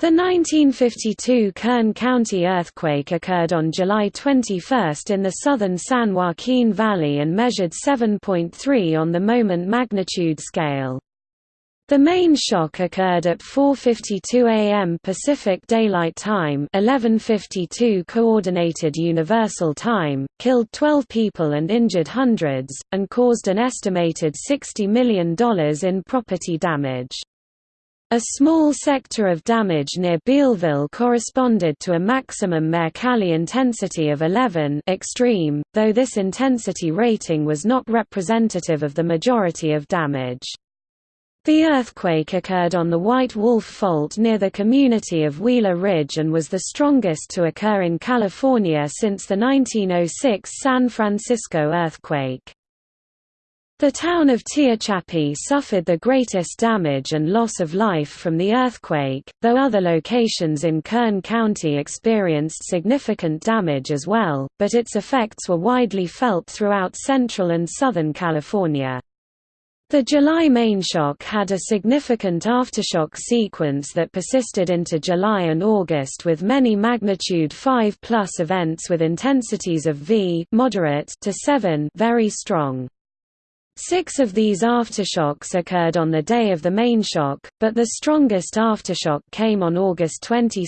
The 1952 Kern County earthquake occurred on July 21 in the southern San Joaquin Valley and measured 7.3 on the moment magnitude scale. The main shock occurred at 4:52 a.m. Pacific Daylight Time, 11:52 Coordinated Universal Time, killed 12 people and injured hundreds, and caused an estimated $60 million in property damage. A small sector of damage near Bealville corresponded to a maximum Mercalli intensity of 11 extreme, though this intensity rating was not representative of the majority of damage. The earthquake occurred on the White Wolf Fault near the community of Wheeler Ridge and was the strongest to occur in California since the 1906 San Francisco earthquake. The town of Tehachapi suffered the greatest damage and loss of life from the earthquake, though other locations in Kern County experienced significant damage as well, but its effects were widely felt throughout central and southern California. The July mainshock had a significant aftershock sequence that persisted into July and August with many magnitude 5 plus events with intensities of V moderate to 7 very strong. Six of these aftershocks occurred on the day of the main shock, but the strongest aftershock came on August 22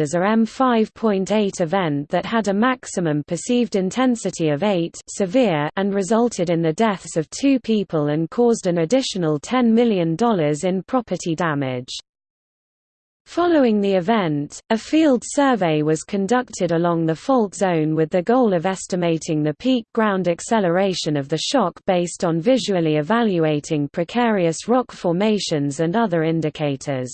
as a M5.8 event that had a maximum perceived intensity of 8 severe and resulted in the deaths of two people and caused an additional $10 million in property damage. Following the event, a field survey was conducted along the fault zone with the goal of estimating the peak ground acceleration of the shock based on visually evaluating precarious rock formations and other indicators.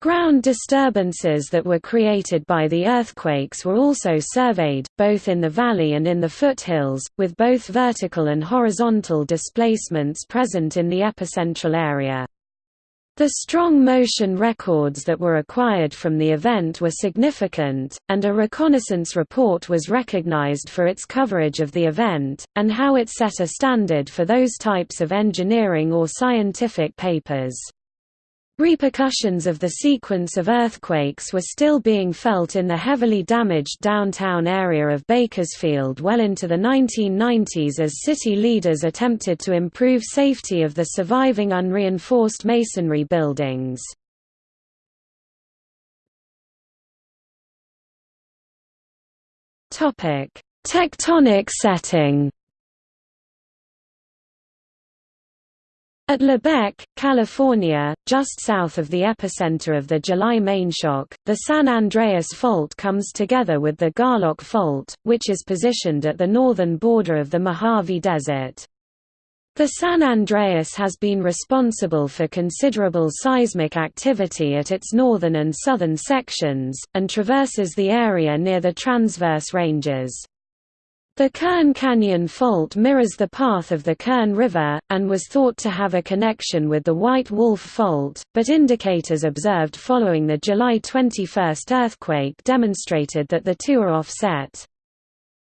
Ground disturbances that were created by the earthquakes were also surveyed, both in the valley and in the foothills, with both vertical and horizontal displacements present in the epicentral area. The strong motion records that were acquired from the event were significant, and a reconnaissance report was recognized for its coverage of the event, and how it set a standard for those types of engineering or scientific papers. Repercussions of the sequence of earthquakes were still being felt in the heavily damaged downtown area of Bakersfield well into the 1990s as city leaders attempted to improve safety of the surviving unreinforced masonry buildings. Tectonic setting At Lebec, California, just south of the epicenter of the July mainshock, the San Andreas Fault comes together with the Garlock Fault, which is positioned at the northern border of the Mojave Desert. The San Andreas has been responsible for considerable seismic activity at its northern and southern sections, and traverses the area near the transverse ranges. The Kern Canyon Fault mirrors the path of the Kern River, and was thought to have a connection with the White Wolf Fault, but indicators observed following the July 21 earthquake demonstrated that the two are offset.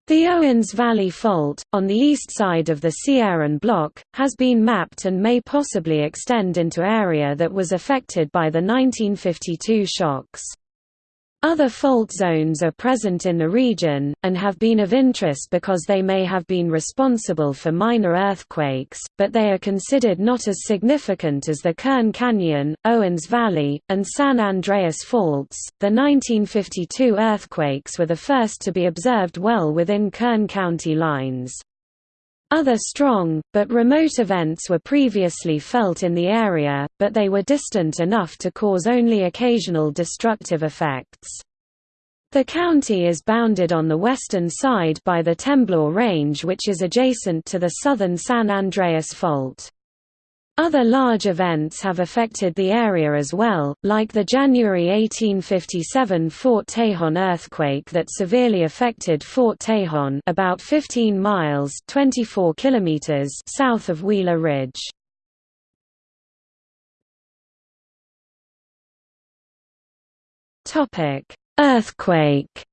The Owens Valley Fault, on the east side of the Sierran Block, has been mapped and may possibly extend into area that was affected by the 1952 shocks. Other fault zones are present in the region, and have been of interest because they may have been responsible for minor earthquakes, but they are considered not as significant as the Kern Canyon, Owens Valley, and San Andreas faults. The 1952 earthquakes were the first to be observed well within Kern County lines. Other strong, but remote events were previously felt in the area, but they were distant enough to cause only occasional destructive effects. The county is bounded on the western side by the Temblor Range which is adjacent to the southern San Andreas Fault. Other large events have affected the area as well, like the January 1857 Fort Tejon earthquake that severely affected Fort Tejon about 15 miles 24 kilometers south of Wheeler Ridge. Earthquake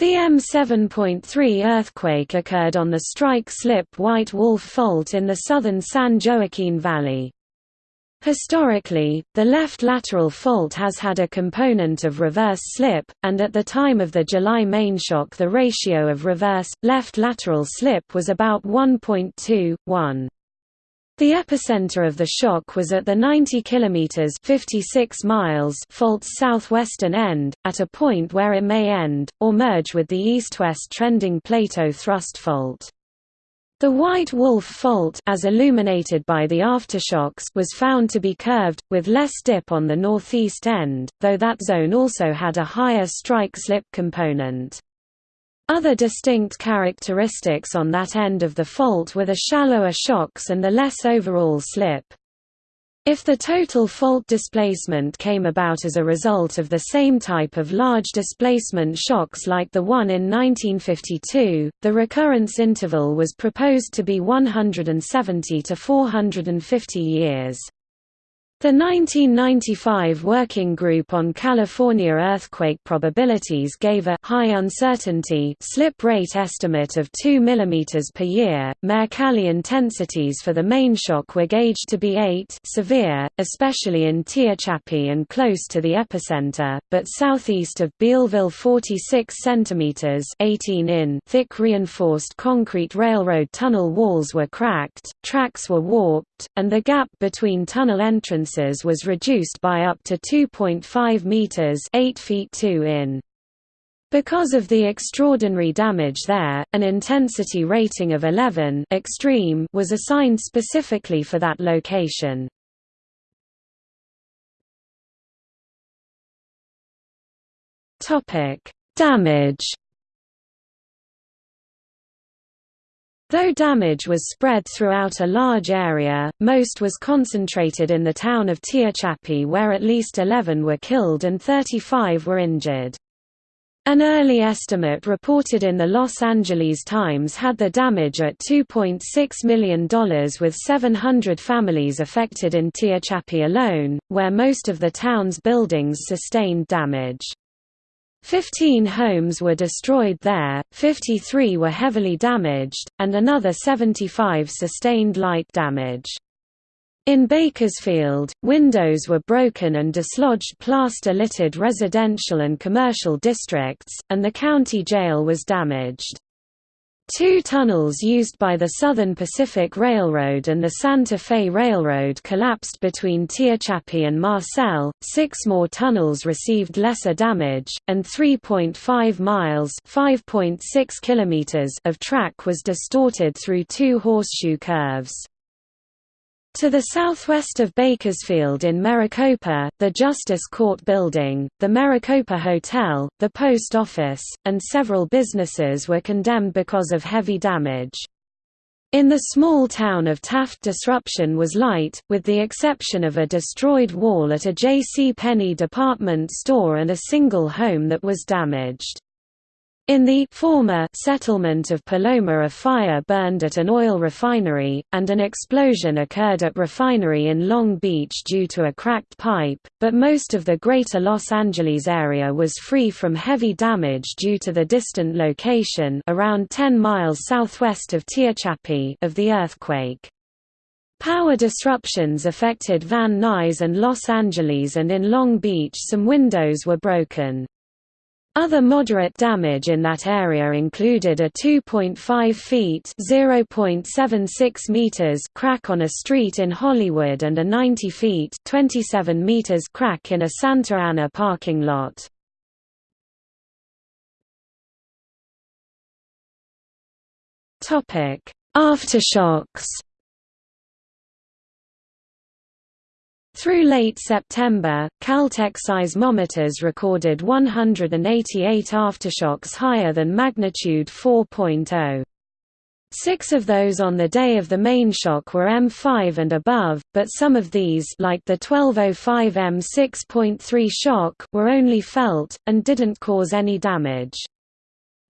The M7.3 earthquake occurred on the strike-slip White Wolf Fault in the southern San Joaquin Valley. Historically, the left lateral fault has had a component of reverse slip, and at the time of the July main shock the ratio of reverse-left lateral slip was about 1.2, 1. The epicenter of the shock was at the 90 km 56 miles fault's southwestern end, at a point where it may end, or merge with the east-west trending Pleito thrust fault. The White Wolf Fault as illuminated by the aftershocks was found to be curved, with less dip on the northeast end, though that zone also had a higher strike-slip component. Other distinct characteristics on that end of the fault were the shallower shocks and the less overall slip. If the total fault displacement came about as a result of the same type of large displacement shocks like the one in 1952, the recurrence interval was proposed to be 170 to 450 years. The 1995 Working Group on California Earthquake Probabilities gave a high uncertainty slip rate estimate of 2 mm per year. Mercalli intensities for the main shock were gauged to be 8 severe, especially in Tehachapi and close to the epicenter, but southeast of Bealville 46 cm 18 in thick reinforced concrete railroad tunnel walls were cracked, tracks were warped, and the gap between tunnel was reduced by up to 2.5 meters, 8 feet 2 in. Because of the extraordinary damage there, an intensity rating of 11 extreme was assigned specifically for that location. Topic: Damage Though damage was spread throughout a large area, most was concentrated in the town of Tehachapi where at least 11 were killed and 35 were injured. An early estimate reported in the Los Angeles Times had the damage at $2.6 million with 700 families affected in Tehachapi alone, where most of the town's buildings sustained damage. Fifteen homes were destroyed there, 53 were heavily damaged, and another 75 sustained light damage. In Bakersfield, windows were broken and dislodged plaster-littered residential and commercial districts, and the county jail was damaged. Two tunnels used by the Southern Pacific Railroad and the Santa Fe Railroad collapsed between Tehachapi and Marcel, six more tunnels received lesser damage, and 3.5 miles kilometers of track was distorted through two horseshoe curves. To the southwest of Bakersfield in Maricopa, the Justice Court Building, the Maricopa Hotel, the post office, and several businesses were condemned because of heavy damage. In the small town of Taft disruption was light, with the exception of a destroyed wall at a J.C. Penney department store and a single home that was damaged. In the former settlement of Paloma a fire burned at an oil refinery, and an explosion occurred at refinery in Long Beach due to a cracked pipe, but most of the greater Los Angeles area was free from heavy damage due to the distant location around 10 miles southwest of Tehachapi of the earthquake. Power disruptions affected Van Nuys and Los Angeles and in Long Beach some windows were broken. Other moderate damage in that area included a 2.5 feet (0.76 meters) crack on a street in Hollywood and a 90 feet (27 meters) crack in a Santa Ana parking lot. Topic: Aftershocks Through late September, Caltech seismometers recorded 188 aftershocks higher than magnitude 4.0. Six of those on the day of the main shock were M5 and above, but some of these like the 1205 M6.3 shock were only felt, and didn't cause any damage.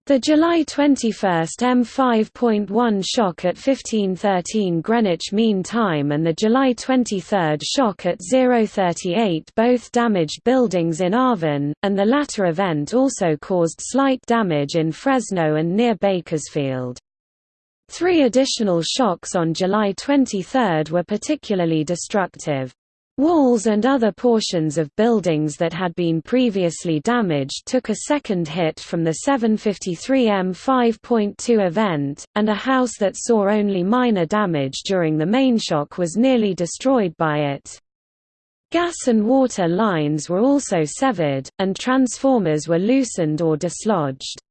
The July 21 M5.1 shock at 1513 Greenwich Mean Time and the July 23 shock at 038 both damaged buildings in Arvin, and the latter event also caused slight damage in Fresno and near Bakersfield. Three additional shocks on July 23 were particularly destructive. Walls and other portions of buildings that had been previously damaged took a second hit from the 753 M 5.2 event, and a house that saw only minor damage during the main shock was nearly destroyed by it. Gas and water lines were also severed, and transformers were loosened or dislodged.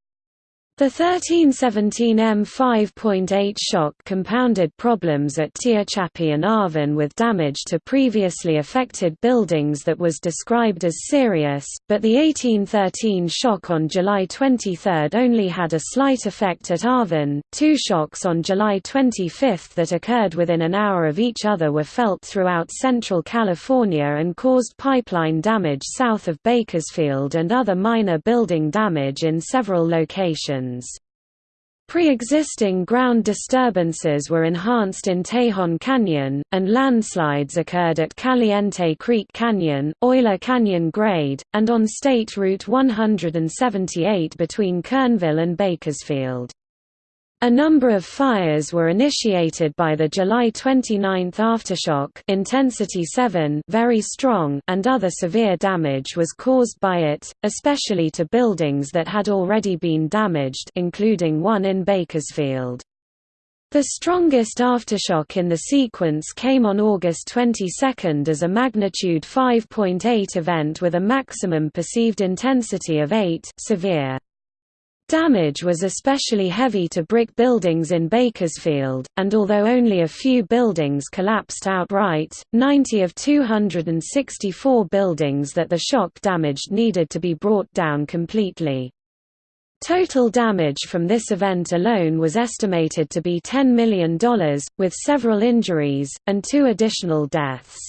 The 1317 M5.8 shock compounded problems at Tehachapi and Arvin with damage to previously affected buildings that was described as serious, but the 1813 shock on July 23 only had a slight effect at Arvin. Two shocks on July 25 that occurred within an hour of each other were felt throughout central California and caused pipeline damage south of Bakersfield and other minor building damage in several locations. Pre-existing ground disturbances were enhanced in Tejon Canyon, and landslides occurred at Caliente Creek Canyon, Euler Canyon Grade, and on State Route 178 between Kernville and Bakersfield. A number of fires were initiated by the July 29 aftershock intensity 7 very strong and other severe damage was caused by it, especially to buildings that had already been damaged including one in Bakersfield. The strongest aftershock in the sequence came on August 22 as a magnitude 5.8 event with a maximum perceived intensity of 8 severe. Damage was especially heavy to brick buildings in Bakersfield, and although only a few buildings collapsed outright, 90 of 264 buildings that the shock damaged needed to be brought down completely. Total damage from this event alone was estimated to be $10 million, with several injuries, and two additional deaths.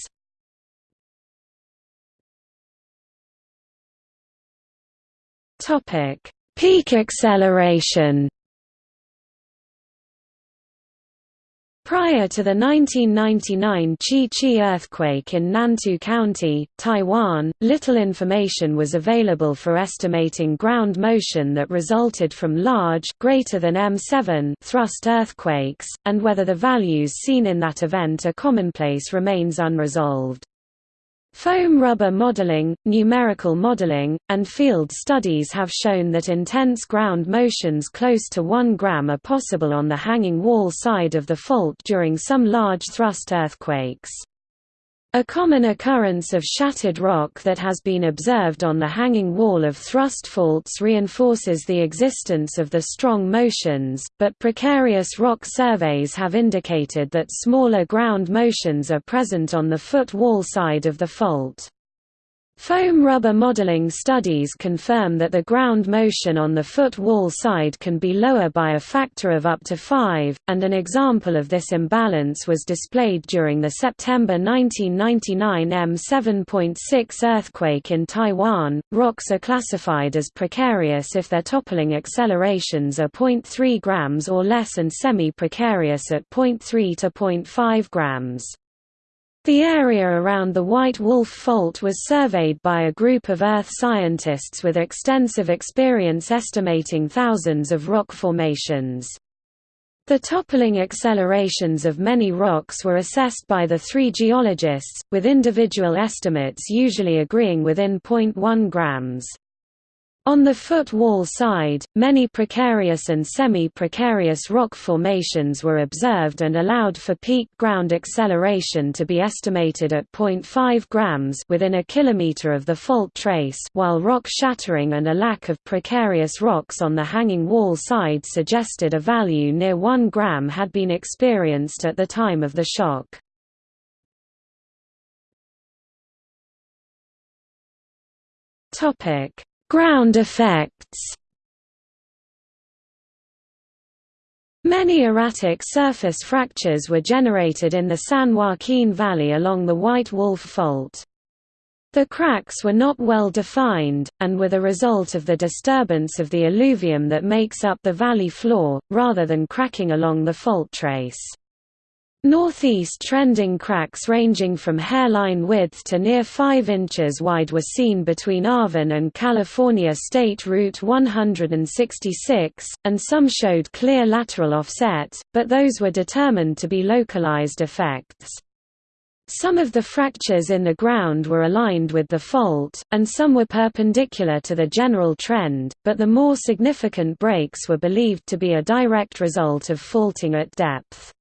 Topic Peak acceleration Prior to the 1999 Chi-Chi earthquake in Nantou County, Taiwan, little information was available for estimating ground motion that resulted from large greater than M7 thrust earthquakes, and whether the values seen in that event are commonplace remains unresolved. Foam rubber modeling, numerical modeling, and field studies have shown that intense ground motions close to 1 gram are possible on the hanging wall side of the fault during some large thrust earthquakes. A common occurrence of shattered rock that has been observed on the hanging wall of thrust faults reinforces the existence of the strong motions, but precarious rock surveys have indicated that smaller ground motions are present on the foot wall side of the fault. Foam rubber modeling studies confirm that the ground motion on the foot wall side can be lower by a factor of up to 5, and an example of this imbalance was displayed during the September 1999 M7.6 earthquake in Taiwan. Rocks are classified as precarious if their toppling accelerations are 0.3 grams or less and semi-precarious at 0.3 to 0.5 grams. The area around the White Wolf Fault was surveyed by a group of Earth scientists with extensive experience estimating thousands of rock formations. The toppling accelerations of many rocks were assessed by the three geologists, with individual estimates usually agreeing within 0.1 grams. On the foot wall side, many precarious and semi-precarious rock formations were observed and allowed for peak ground acceleration to be estimated at 0.5 grams within a kilometer of the fault trace while rock shattering and a lack of precarious rocks on the hanging wall side suggested a value near 1 gram had been experienced at the time of the shock. Topic Ground effects Many erratic surface fractures were generated in the San Joaquin Valley along the White Wolf Fault. The cracks were not well defined, and were the result of the disturbance of the alluvium that makes up the valley floor, rather than cracking along the fault trace. Northeast trending cracks ranging from hairline width to near 5 inches wide were seen between Arvin and California State Route 166, and some showed clear lateral offset, but those were determined to be localized effects. Some of the fractures in the ground were aligned with the fault, and some were perpendicular to the general trend, but the more significant breaks were believed to be a direct result of faulting at depth.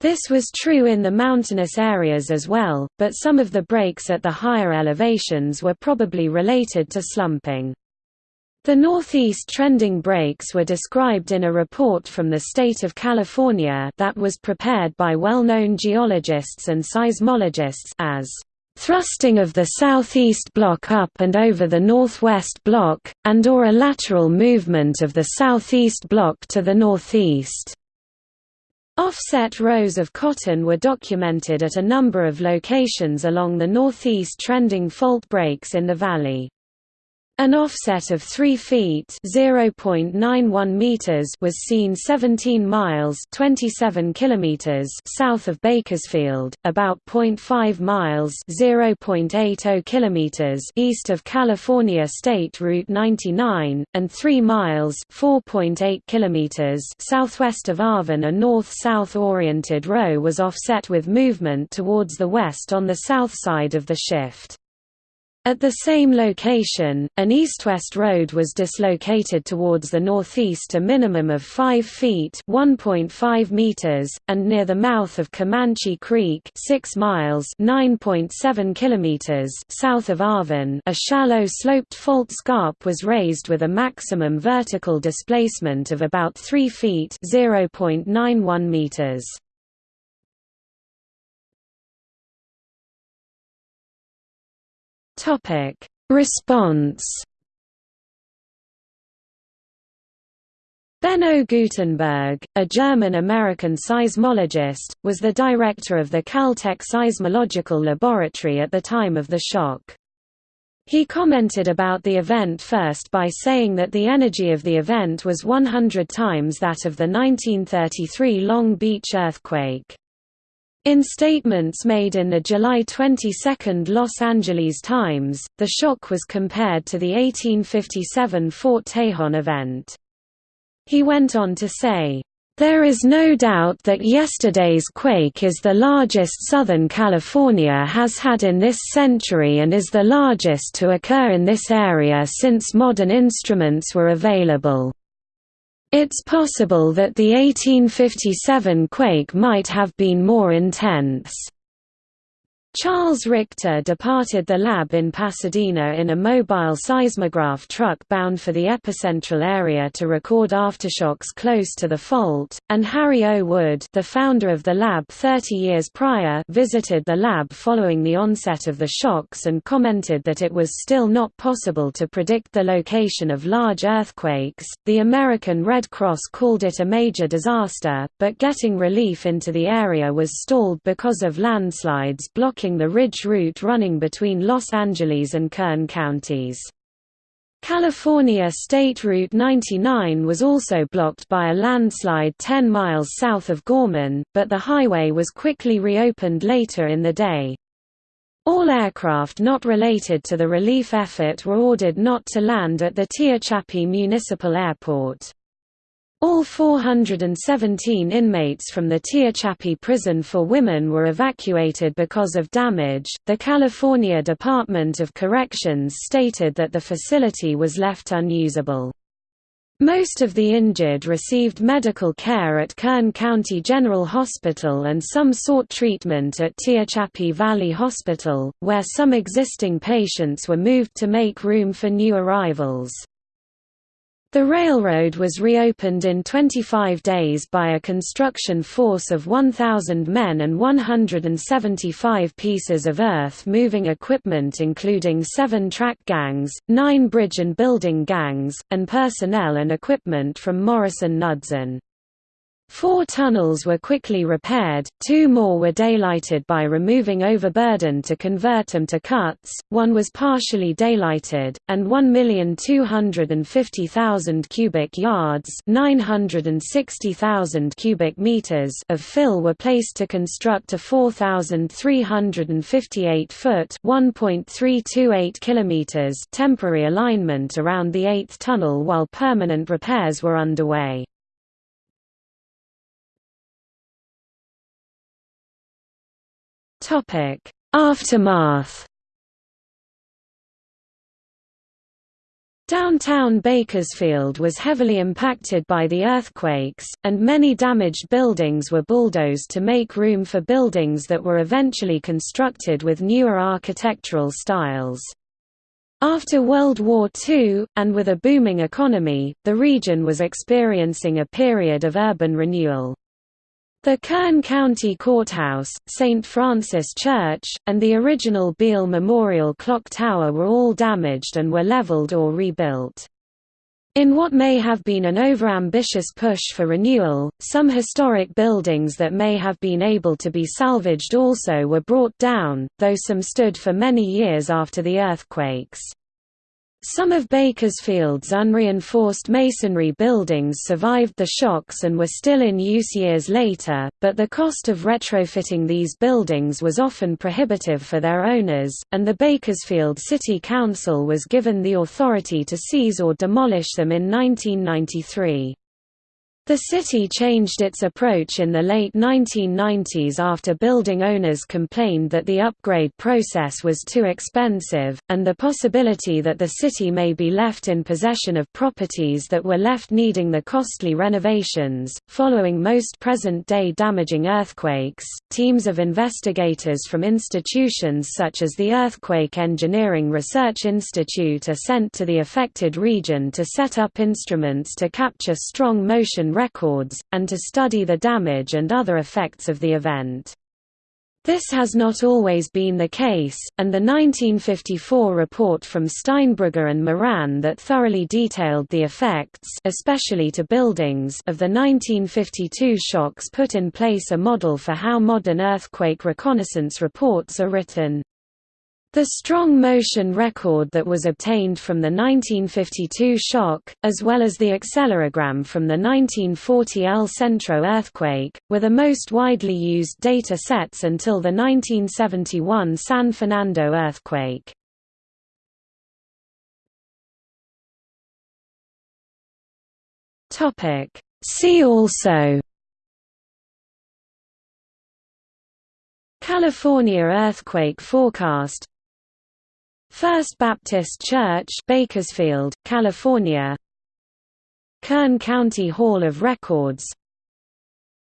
This was true in the mountainous areas as well, but some of the breaks at the higher elevations were probably related to slumping. The northeast trending breaks were described in a report from the state of California that was prepared by well-known geologists and seismologists as thrusting of the southeast block up and over the northwest block, and or a lateral movement of the southeast block to the northeast. Offset rows of cotton were documented at a number of locations along the northeast trending fault breaks in the valley. An offset of 3 feet (0.91 meters) was seen 17 miles (27 kilometers) south of Bakersfield, about 0.5 miles (0.80 kilometers) east of California State Route 99, and 3 miles (4.8 kilometers) southwest of Arvin. A north-south oriented row was offset with movement towards the west on the south side of the shift. At the same location, an east-west road was dislocated towards the northeast a minimum of 5 feet (1.5 meters), and near the mouth of Comanche Creek 6 miles (9.7 kilometers) south of Arvin a shallow sloped fault scarp was raised with a maximum vertical displacement of about 3 feet (0.91 meters). Topic: Response. Benno Gutenberg, a German-American seismologist, was the director of the Caltech Seismological Laboratory at the time of the shock. He commented about the event first by saying that the energy of the event was 100 times that of the 1933 Long Beach earthquake. In statements made in the July 22 Los Angeles Times, the shock was compared to the 1857 Fort Tejon event. He went on to say, "...there is no doubt that yesterday's quake is the largest Southern California has had in this century and is the largest to occur in this area since modern instruments were available." It's possible that the 1857 quake might have been more intense. Charles Richter departed the lab in Pasadena in a mobile seismograph truck bound for the epicentral area to record aftershocks close to the fault, and Harry O. Wood the founder of the lab 30 years prior visited the lab following the onset of the shocks and commented that it was still not possible to predict the location of large earthquakes. The American Red Cross called it a major disaster, but getting relief into the area was stalled because of landslides blocking the ridge route running between Los Angeles and Kern counties. California State Route 99 was also blocked by a landslide 10 miles south of Gorman, but the highway was quickly reopened later in the day. All aircraft not related to the relief effort were ordered not to land at the Tehachapi Municipal Airport. All 417 inmates from the Tehachapi prison for women were evacuated because of damage. The California Department of Corrections stated that the facility was left unusable. Most of the injured received medical care at Kern County General Hospital and some sought treatment at Tehachapi Valley Hospital, where some existing patients were moved to make room for new arrivals. The railroad was reopened in 25 days by a construction force of 1,000 men and 175 pieces of earth-moving equipment including seven track gangs, nine bridge and building gangs, and personnel and equipment from Morrison-Knudsen. Four tunnels were quickly repaired, two more were daylighted by removing overburden to convert them to cuts, one was partially daylighted, and 1,250,000 cubic yards 960,000 cubic meters of fill were placed to construct a 4,358-foot 1.328 kilometers temporary alignment around the eighth tunnel while permanent repairs were underway. Aftermath Downtown Bakersfield was heavily impacted by the earthquakes, and many damaged buildings were bulldozed to make room for buildings that were eventually constructed with newer architectural styles. After World War II, and with a booming economy, the region was experiencing a period of urban renewal. The Kern County Courthouse, St. Francis Church, and the original Beale Memorial Clock Tower were all damaged and were leveled or rebuilt. In what may have been an overambitious push for renewal, some historic buildings that may have been able to be salvaged also were brought down, though some stood for many years after the earthquakes. Some of Bakersfield's unreinforced masonry buildings survived the shocks and were still in use years later, but the cost of retrofitting these buildings was often prohibitive for their owners, and the Bakersfield City Council was given the authority to seize or demolish them in 1993. The city changed its approach in the late 1990s after building owners complained that the upgrade process was too expensive, and the possibility that the city may be left in possession of properties that were left needing the costly renovations. Following most present day damaging earthquakes, teams of investigators from institutions such as the Earthquake Engineering Research Institute are sent to the affected region to set up instruments to capture strong motion records, and to study the damage and other effects of the event. This has not always been the case, and the 1954 report from Steinbrugge and Moran that thoroughly detailed the effects especially to buildings of the 1952 shocks put in place a model for how modern earthquake reconnaissance reports are written. The strong motion record that was obtained from the 1952 shock, as well as the accelerogram from the 1940 El Centro earthquake, were the most widely used data sets until the 1971 San Fernando earthquake. See also California earthquake forecast First Baptist Church Bakersfield, California. Kern County Hall of Records.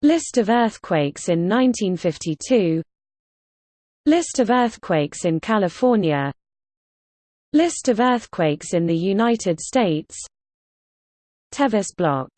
List of earthquakes in 1952 List of earthquakes in California. List of earthquakes in the United States. Tevis Block